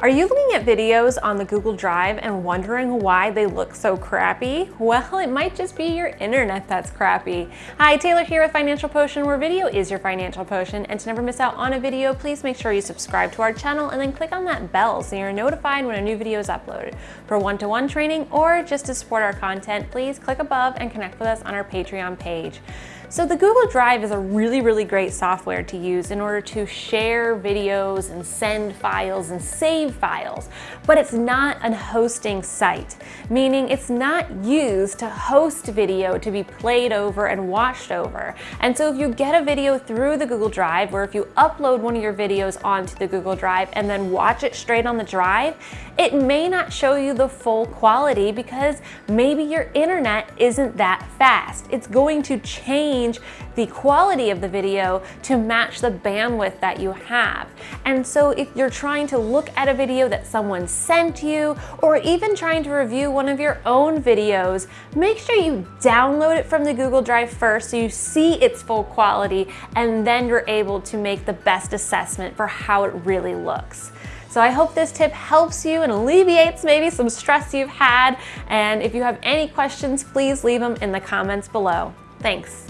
Are you looking at videos on the Google Drive and wondering why they look so crappy? Well, it might just be your internet that's crappy. Hi, Taylor here with Financial Potion, where video is your financial potion. And to never miss out on a video, please make sure you subscribe to our channel and then click on that bell so you're notified when a new video is uploaded. For one-to-one -one training or just to support our content, please click above and connect with us on our Patreon page. So the Google Drive is a really, really great software to use in order to share videos and send files and save files, but it's not a hosting site, meaning it's not used to host video to be played over and watched over. And so if you get a video through the Google Drive, or if you upload one of your videos onto the Google Drive and then watch it straight on the drive, it may not show you the full quality because maybe your internet isn't that fast. It's going to change change the quality of the video to match the bandwidth that you have. And so if you're trying to look at a video that someone sent you, or even trying to review one of your own videos, make sure you download it from the Google Drive first so you see its full quality, and then you're able to make the best assessment for how it really looks. So I hope this tip helps you and alleviates maybe some stress you've had. And if you have any questions, please leave them in the comments below. Thanks.